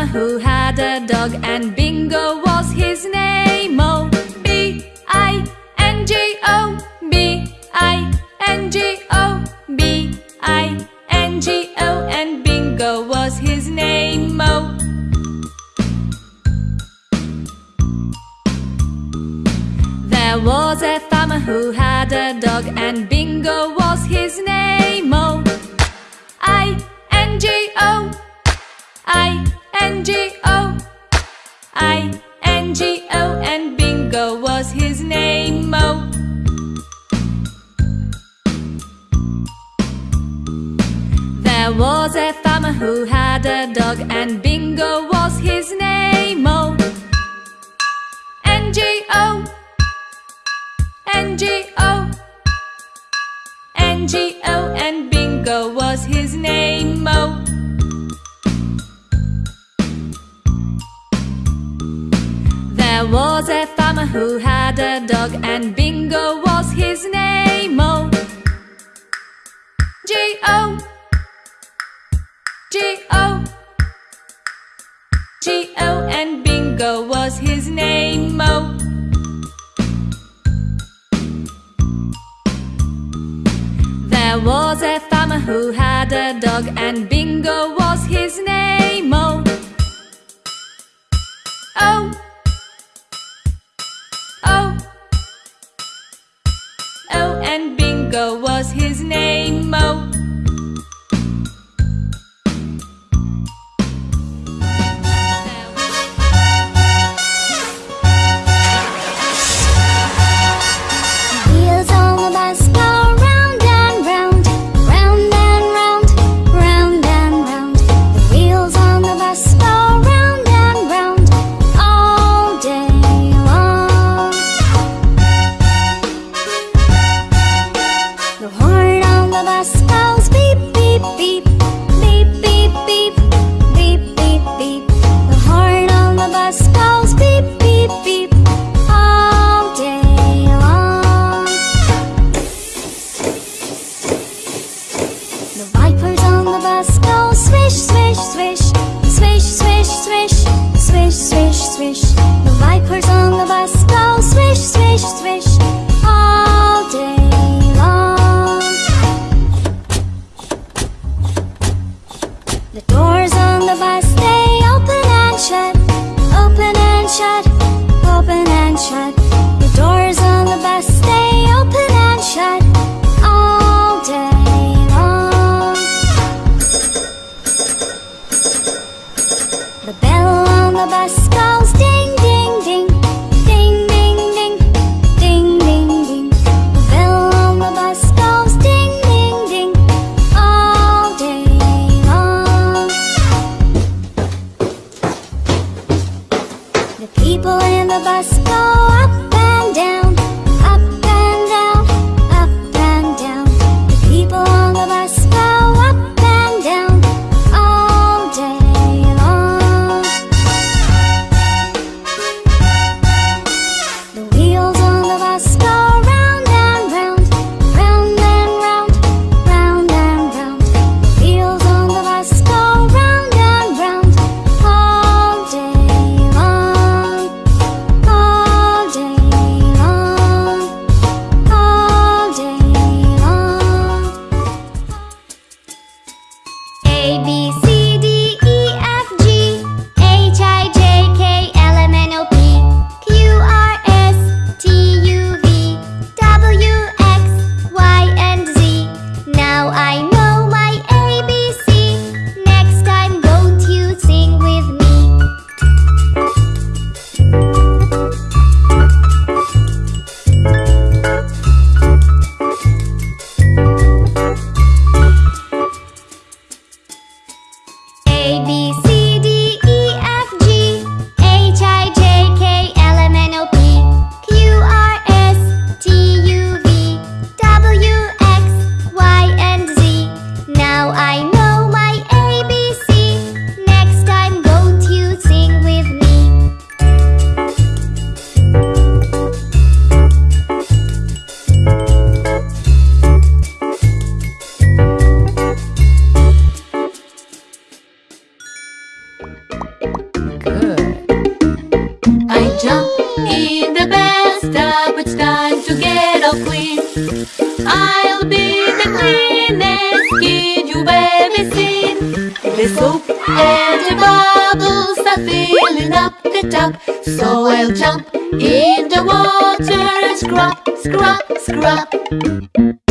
farmer who had a dog and Bingo was his name? O B I N G O B I N G O B I N G O and Bingo was his name. O. There was a farmer who had a dog and Bingo was his name. O I N G O I. N-G-O I-N-G-O And Bingo was his name-o There was a farmer who had a dog And Bingo was his name-o N-G-O N-G-O N-G-O And Bingo was his name-o There was a farmer who had a dog and Bingo was his name. O, G O, G O, G O, and Bingo was his name. O. There was a farmer who had a dog and Bingo was his name. O. his name Mo. Le The soap and the bubbles are filling up the tub. So I'll jump in the water and scrub, scrub, scrub.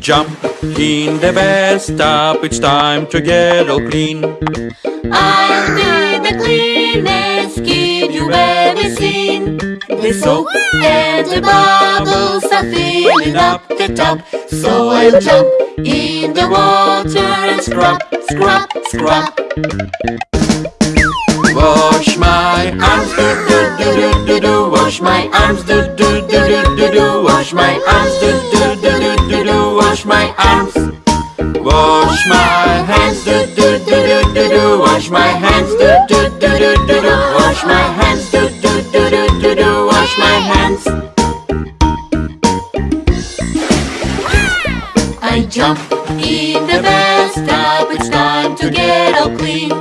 Jump in the bathtub, it's time to get all clean. I'll be the cleanest kid you've ever seen. The soap and the bubbles are filling up the tub. So I'll jump in the water and scrub, scrub, scrub. Wash my arms, do do do do do do. Wash my arms, do do do do do do. Wash my arms, do do do do arms. Wash my hands, do do do do do do. Wash my hands, do do do do do do. Wash my hands, do do do do do do. Wash my hands. I jump in the bathtub, it's time to get all clean.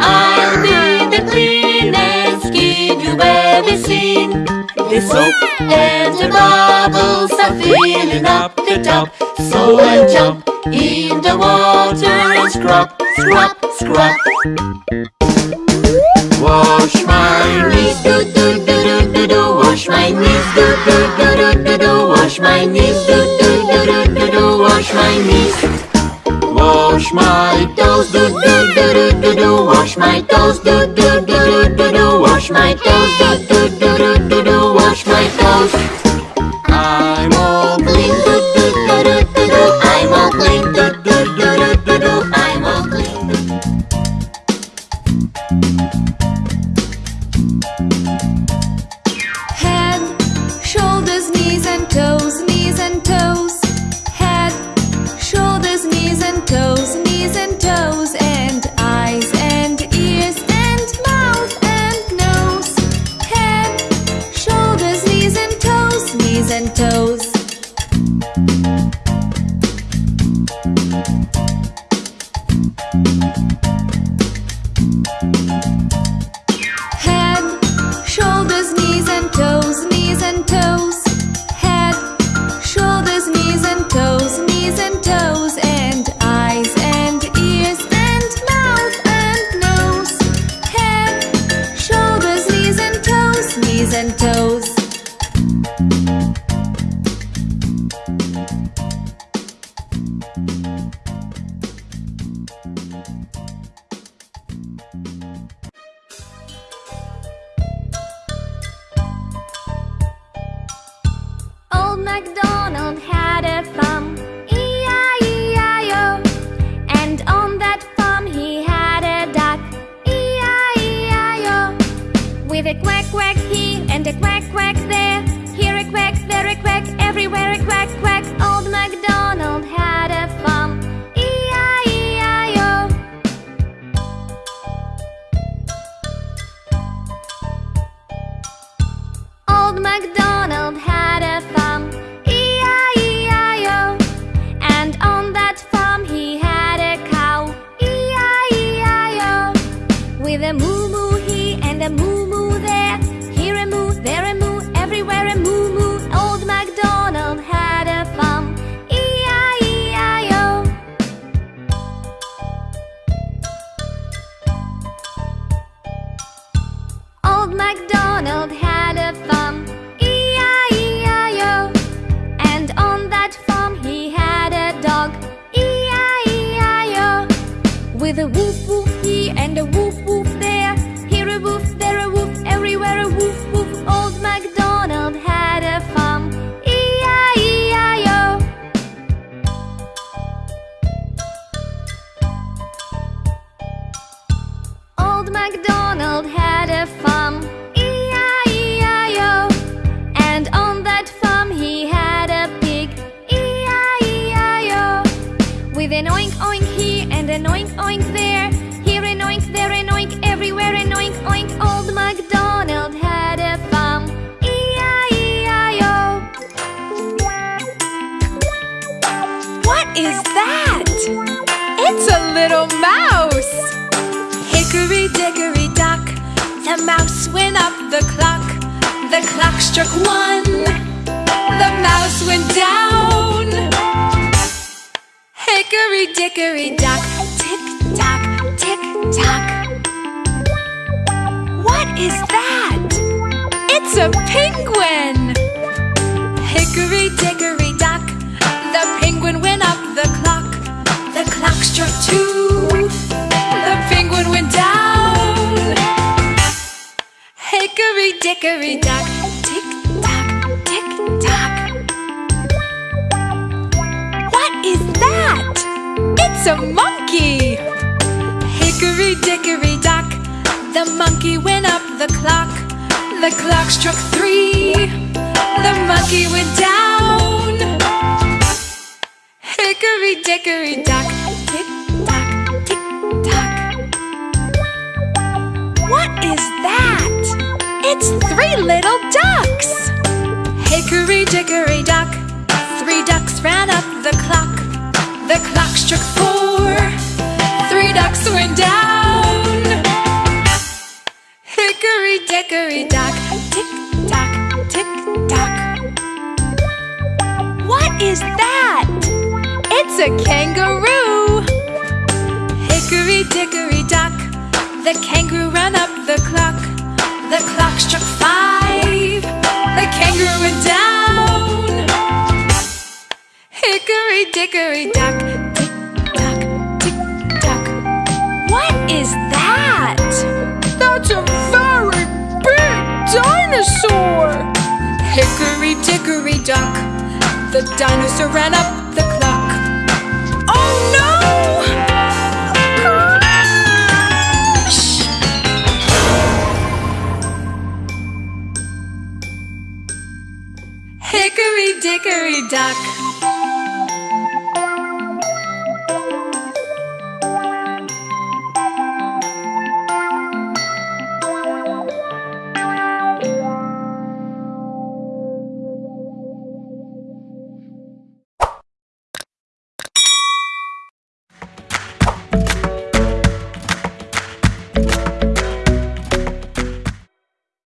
I'll be the cleanest kid you've ever seen. The soap and the bubbles are filling up the tub. So I'll jump in the water and scrub, scrub, scrub. Wash my knees, do do do do do do. Wash my knees, do do do do do do. Wash my knees, do do do do do do. Wash my knees. wash my toes, do do do do do do. Wash my toes, do do do do do do. Wash my toes, do do do do do do. Wash my toes. MacDonald With an oink oink here and an oink oink there. Here an oink, there an oink, everywhere an oink oink. Old MacDonald had a farm. E-I-E-I-O. What is that? It's a little mouse! Hickory dickory dock, the mouse went up the clock. The clock struck one, dickory dock, tick tock, tick tock. What is that? It's a penguin! Hickory dickory dock, the penguin went up the clock. The clock struck two, the penguin went down. Hickory dickory dock, It's a monkey! Hickory dickory dock, the monkey went up the clock. The clock struck three, the monkey went down. Hickory dickory dock, tick tock, tick tock. What is that? It's three little ducks! Hickory dickory dock, three ducks ran up the clock. The clock struck four, three ducks went down. Hickory dickory dock, tick tock, tick tock. What is that? It's a kangaroo! Hickory dickory dock, the kangaroo ran up the clock. The clock struck Dickory dock, tick tock, tick tock. What is that? That's a very big dinosaur. Hickory dickory dock, the dinosaur ran up the clock. Oh no! Crash! Hickory dickory dock.